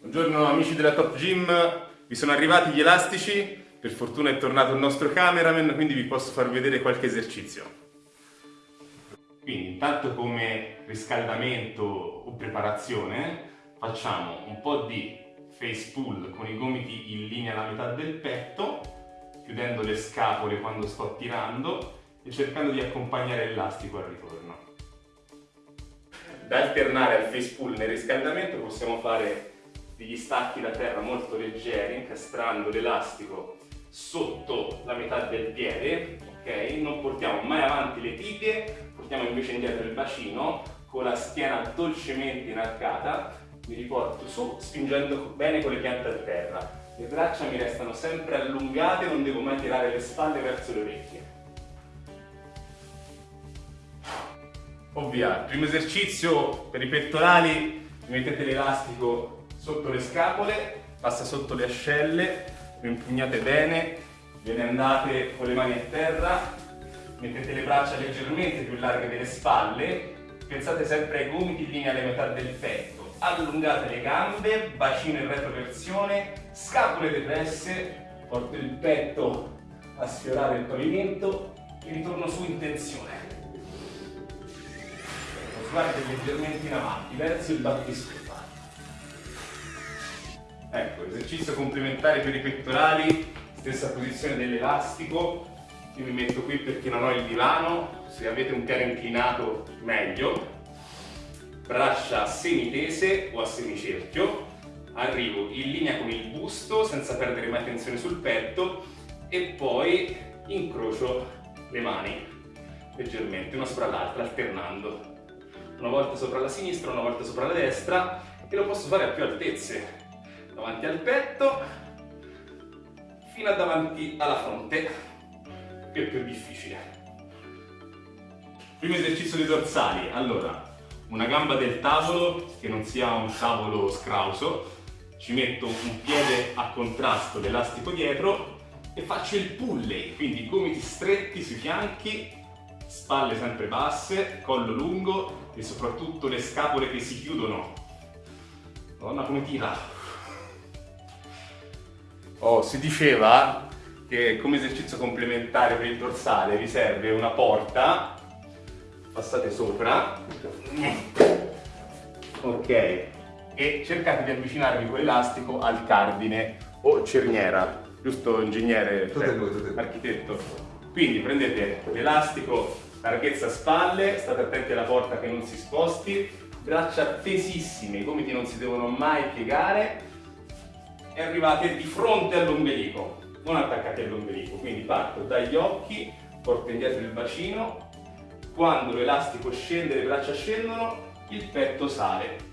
Buongiorno amici della Top Gym, vi sono arrivati gli elastici, per fortuna è tornato il nostro cameraman, quindi vi posso far vedere qualche esercizio. Quindi intanto come riscaldamento o preparazione facciamo un po' di face pull con i gomiti in linea alla metà del petto, chiudendo le scapole quando sto tirando e cercando di accompagnare l'elastico al ritorno. Da alternare al face pull nel riscaldamento possiamo fare degli stacchi da terra molto leggeri, incastrando l'elastico sotto la metà del piede, ok? Non portiamo mai avanti le tibie, portiamo invece indietro il bacino, con la schiena dolcemente inarcata, mi riporto su spingendo bene con le piante a terra. Le braccia mi restano sempre allungate, non devo mai tirare le spalle verso le orecchie. Ovvia, primo esercizio per i pettorali, mettete l'elastico sotto le scapole, passa sotto le ascelle, lo impugnate bene, ve ne andate con le mani a terra, mettete le braccia leggermente più larghe delle spalle, pensate sempre ai gomiti in linea alle metà del petto, allungate le gambe, bacino in retroversione, scapole depresse, porto il petto a sfiorare il pavimento e ritorno su in tensione guardi leggermente in avanti, verso il battiscolo. Ecco, esercizio complementare per i pettorali, stessa posizione dell'elastico. Io mi metto qui perché non ho il divano, se avete un piano inclinato meglio. Braccia semitese o a semicerchio. Arrivo in linea con il busto senza perdere mai tensione sul petto e poi incrocio le mani leggermente, una sopra l'altra, alternando una volta sopra la sinistra, una volta sopra la destra e lo posso fare a più altezze. Davanti al petto fino a davanti alla fronte che è più difficile. Primo esercizio dei dorsali. Allora una gamba del tavolo che non sia un tavolo scrauso. Ci metto un piede a contrasto l'elastico dietro e faccio il pulley. Quindi gomiti stretti sui fianchi spalle sempre basse, collo lungo e soprattutto le scapole che si chiudono. Madonna come tira! Oh, si diceva che come esercizio complementare per il dorsale vi serve una porta, passate sopra, ok, e cercate di avvicinarvi con l'elastico al cardine o cerniera, giusto ingegnere, cioè, architetto? Quindi prendete l'elastico larghezza spalle, state attenti alla porta che non si sposti, braccia tesissime, i gomiti non si devono mai piegare. E arrivate di fronte all'ombelico, non attaccati all'ombelico, quindi parto dagli occhi, porto indietro il bacino, quando l'elastico scende, le braccia scendono, il petto sale.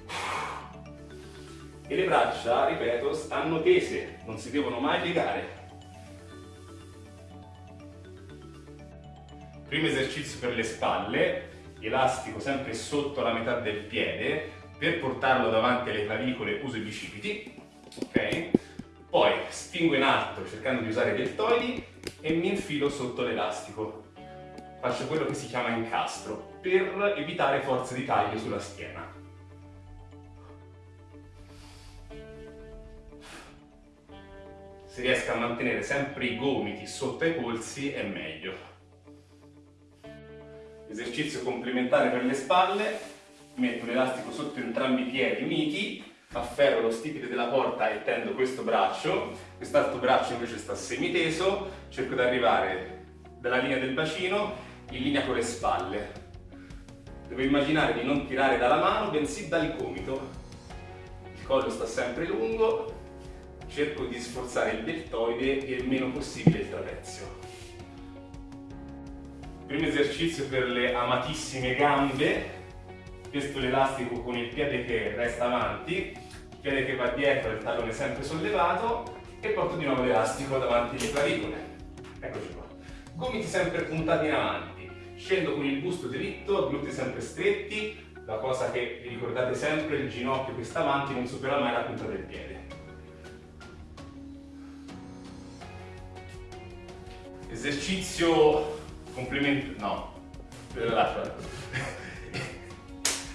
E le braccia, ripeto, stanno tese, non si devono mai piegare. Primo esercizio per le spalle, elastico sempre sotto la metà del piede, per portarlo davanti alle clavicole uso i bicipiti, ok? Poi spingo in alto cercando di usare i deltoidi e mi infilo sotto l'elastico. Faccio quello che si chiama incastro, per evitare forze di taglio sulla schiena. Se riesco a mantenere sempre i gomiti sotto ai polsi è meglio esercizio complementare per le spalle, metto l'elastico sotto entrambi i piedi uniti, afferro lo stipite della porta e tendo questo braccio, quest'altro braccio invece sta semiteso, cerco di arrivare dalla linea del bacino in linea con le spalle. Devo immaginare di non tirare dalla mano, bensì dal gomito. Il collo sta sempre lungo, cerco di sforzare il deltoide e il meno possibile il trapezio. Primo esercizio per le amatissime gambe, questo l'elastico con il piede che resta avanti, il piede che va dietro, il tallone sempre sollevato e porto di nuovo l'elastico davanti alle clavicole. Eccoci qua. Gomiti sempre puntati in avanti, scendo con il busto dritto, glutei sempre stretti, la cosa che vi ricordate sempre, il ginocchio che sta avanti non supera mai la punta del piede. Esercizio Complimenti, no, lascia.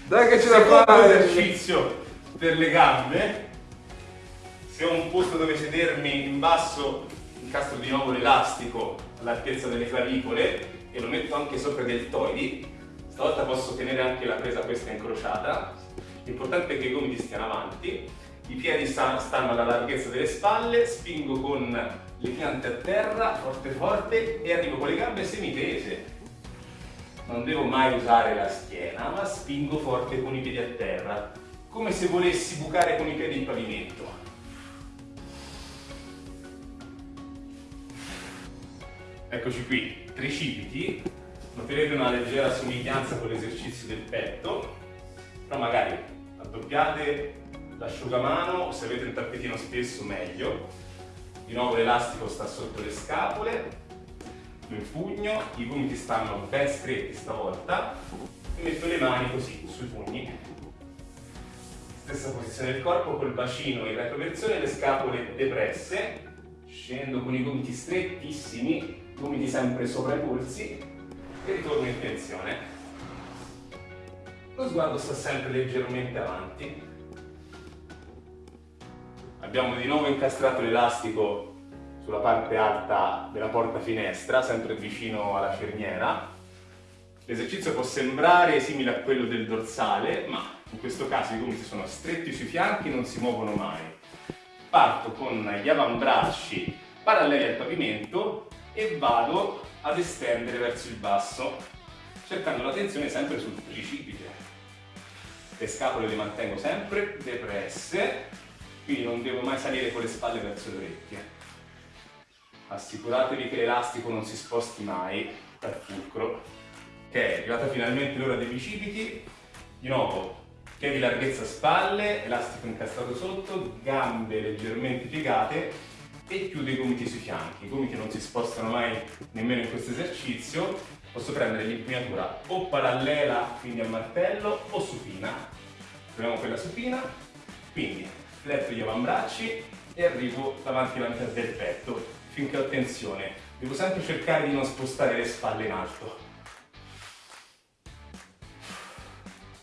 Dai che ce la fai! esercizio per le gambe. Se ho un posto dove sedermi in basso, incastro di nuovo l'elastico all'altezza delle clavicole e lo metto anche sopra i deltoidi. Stavolta posso tenere anche la presa questa incrociata. L'importante è che i gomiti stiano avanti, i piedi stanno alla larghezza delle spalle, spingo con le piante a terra, forte forte, e arrivo con le gambe semitese. Non devo mai usare la schiena, ma spingo forte con i piedi a terra, come se volessi bucare con i piedi il pavimento. Eccoci qui, tricipiti, noterete una leggera somiglianza con l'esercizio del petto, però magari raddoppiate l'asciugamano, se avete un tappetino spesso meglio, di nuovo l'elastico sta sotto le scapole, lo impugno, i gomiti stanno ben stretti stavolta e metto le mani così sui pugni. Stessa posizione del corpo col bacino in retroversione le scapole depresse, scendo con i gomiti strettissimi gomiti sempre sopra i polsi e ritorno in tensione. Lo sguardo sta sempre leggermente avanti. Abbiamo di nuovo incastrato l'elastico sulla parte alta della porta finestra, sempre vicino alla cerniera. L'esercizio può sembrare simile a quello del dorsale, ma in questo caso i gomiti sono stretti sui fianchi e non si muovono mai. Parto con gli avambracci paralleli al pavimento e vado ad estendere verso il basso, cercando la tensione sempre sul tricipite. Le scapole le mantengo sempre depresse, quindi non devo mai salire con le spalle verso le orecchie. Assicuratevi che l'elastico non si sposti mai dal fulcro. Ok, è arrivata finalmente l'ora dei bicipiti. Di nuovo, piedi larghezza spalle, elastico incastrato sotto, gambe leggermente piegate e chiudo i gomiti sui fianchi. I gomiti non si spostano mai nemmeno in questo esercizio. Posso prendere l'impugnatura o parallela, quindi a martello, o supina. Proviamo quella supina. Quindi fletto gli avambracci e arrivo davanti alla metà del petto finché ho tensione. Devo sempre cercare di non spostare le spalle in alto.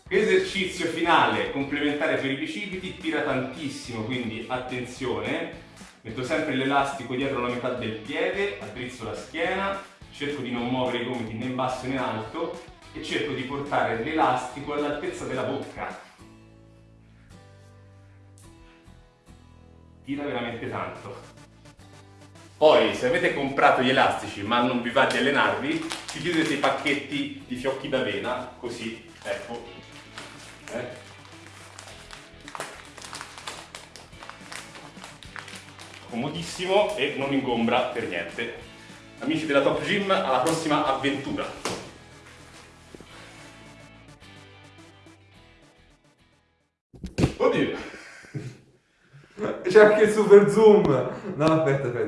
Esercizio finale complementare per i bicipiti, tira tantissimo, quindi attenzione, Metto sempre l'elastico dietro la metà del piede, addrizzo la schiena, cerco di non muovere i gomiti né in basso né in alto e cerco di portare l'elastico all'altezza della bocca. Tira veramente tanto. Poi, se avete comprato gli elastici ma non vi va di allenarvi, ci chiudete i pacchetti di fiocchi d'avena, così, ecco. Eh? comodissimo e non ingombra per niente. Amici della Top Gym, alla prossima avventura! Oddio! C'è anche il super zoom! No, aspetta, aspetta.